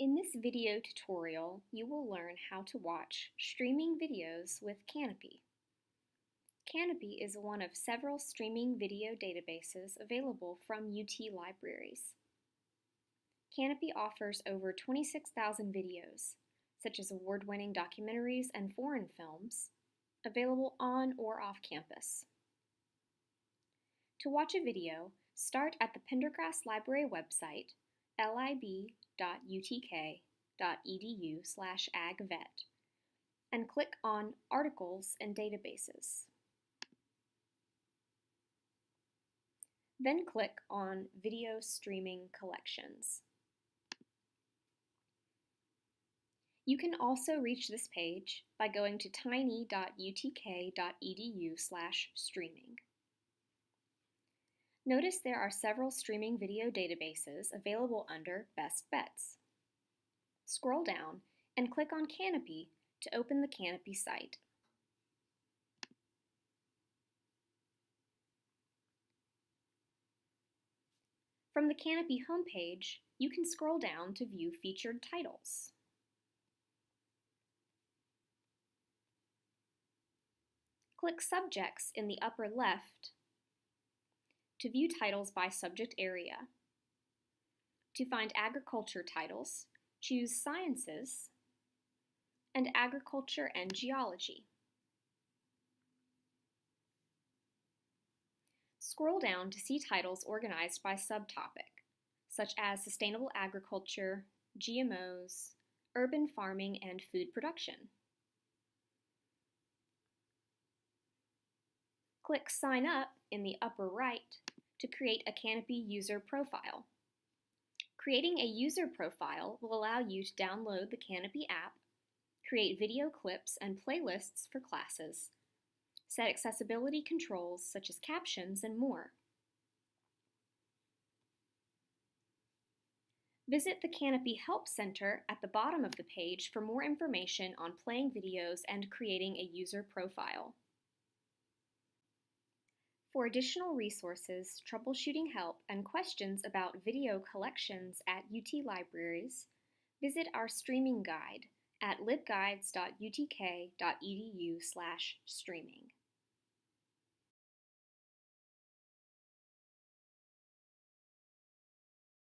In this video tutorial, you will learn how to watch streaming videos with Kanopy. Kanopy is one of several streaming video databases available from UT Libraries. Kanopy offers over 26,000 videos, such as award-winning documentaries and foreign films, available on or off campus. To watch a video, start at the Pendergrass Library website, lib www.utk.edu slash agvet and click on Articles and Databases. Then click on Video Streaming Collections. You can also reach this page by going to tiny.utk.edu slash streaming. Notice there are several streaming video databases available under Best Bets. Scroll down and click on Kanopy to open the Kanopy site. From the Kanopy homepage, you can scroll down to view featured titles. Click Subjects in the upper left to view titles by subject area. To find agriculture titles, choose Sciences and Agriculture and Geology. Scroll down to see titles organized by subtopic, such as Sustainable Agriculture, GMOs, Urban Farming, and Food Production. Click Sign Up in the upper right to create a Kanopy user profile. Creating a user profile will allow you to download the Kanopy app, create video clips and playlists for classes, set accessibility controls such as captions, and more. Visit the Kanopy Help Center at the bottom of the page for more information on playing videos and creating a user profile. For additional resources, troubleshooting help, and questions about video collections at UT Libraries, visit our streaming guide at libguides.utk.edu streaming.